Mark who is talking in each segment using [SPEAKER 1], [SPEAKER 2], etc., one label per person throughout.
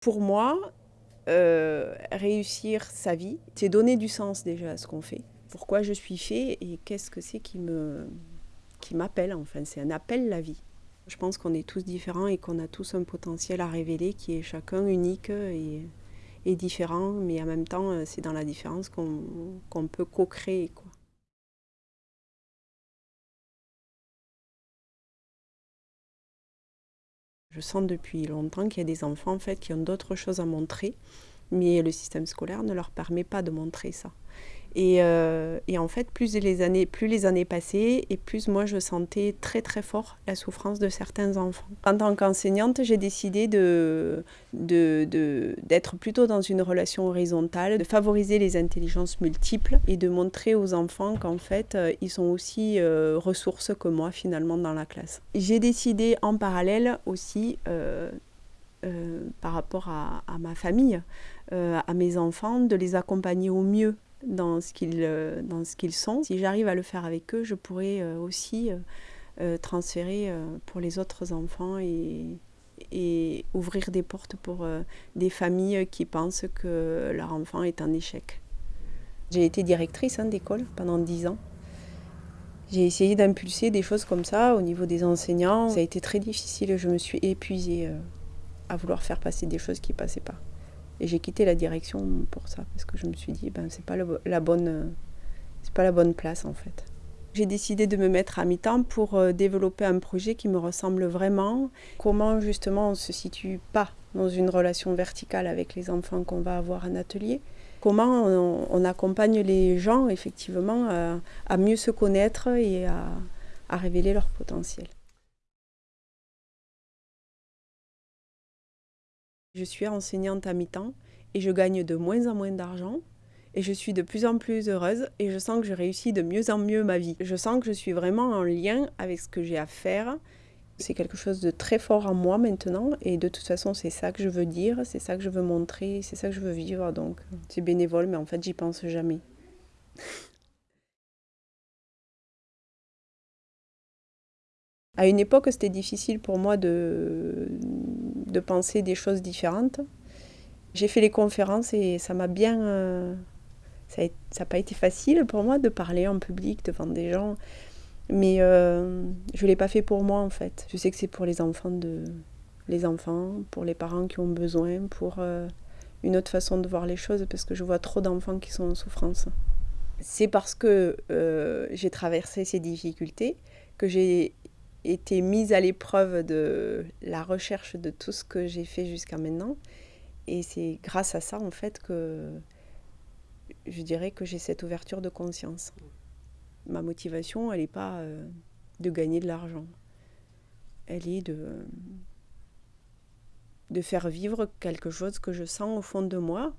[SPEAKER 1] Pour moi, euh, réussir sa vie, c'est donner du sens déjà à ce qu'on fait. Pourquoi je suis fait et qu'est-ce que c'est qui me qui m'appelle enfin, c'est un appel la vie. Je pense qu'on est tous différents et qu'on a tous un potentiel à révéler qui est chacun unique et, et différent, mais en même temps, c'est dans la différence qu'on peut co-créer. Je sens depuis longtemps qu'il y a des enfants en fait, qui ont d'autres choses à montrer, mais le système scolaire ne leur permet pas de montrer ça. Euh, et, en fait, plus les, années, plus les années passaient, et plus moi je sentais très très fort la souffrance de certains enfants. En tant qu'enseignante, j'ai décidé d'être de, de, plutôt dans une relation horizontale, de favoriser les intelligences multiples et de montrer aux enfants qu'en fait, euh, ils sont aussi euh, ressources que moi finalement dans la classe. J'ai décidé en parallèle aussi par rapport à, ma famille, à mes enfants, de les accompagner au mieux dans ce qu'ils euh, dans ce qu'ils sont. Si j'arrive à le faire avec eux, je pourrais euh, aussi euh, transférer pour les autres enfants et, ouvrir des portes pour des familles qui pensent que leur enfant est en échec. J'ai été directrice hein, d'école pendant dix ans. J'ai essayé d'impulser des choses comme ça au niveau des enseignants. Ça a été très difficile, je me suis épuisée à vouloir faire passer des choses qui passaient pas. Et j'ai quitté la direction pour ça, parce que je me suis dit, ben, c'est pas la bonne, pas la bonne place en fait. J'ai décidé de me mettre à mi-temps pour euh, développer un projet qui me ressemble vraiment. Comment justement on ne se situe pas dans une relation verticale avec les enfants qu'on va avoir en atelier? Comment on, accompagne les gens effectivement à, mieux se connaître et à révéler leur potentiel? Je suis enseignante à mi-temps et je gagne de moins en moins d'argent et je suis de plus en plus heureuse et je sens que je réussis de mieux en mieux ma vie. Je sens que je suis vraiment en lien avec ce que j'ai à faire. C'est quelque chose de très fort en moi maintenant et de toute façon c'est ça que je veux dire, c'est ça que je veux montrer, c'est ça que je veux vivre donc c'est bénévole mais en fait j'y pense jamais. À une époque, c'était difficile pour moi de, de penser des choses différentes. J'ai fait les conférences et ça m'a bien... Euh, ça n'a pas été facile pour moi de parler en public devant des gens. Mais euh, je ne l'ai pas fait pour moi en fait. Je sais que c'est pour les enfants, de, les enfants, pour les parents qui ont besoin, pour euh, une autre façon de voir les choses parce que je vois trop d'enfants qui sont en souffrance. C'est parce que j'ai traversé ces difficultés que j'ai été mise à l'épreuve de la recherche de tout ce que j'ai fait jusqu'à maintenant. Et c'est grâce à ça, en fait, que je dirais que j'ai cette ouverture de conscience. Ma motivation, elle n'est pas euh, de gagner de l'argent. Elle est de, de faire vivre quelque chose que je sens au fond de moi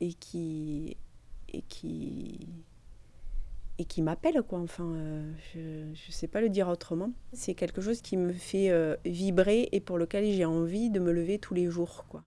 [SPEAKER 1] et qui, et qui, et qui m'appelle quoi. Enfin euh, je ne sais pas le dire autrement. C'est quelque chose qui me fait euh, vibrer et pour lequel j'ai envie de me lever tous les jours quoi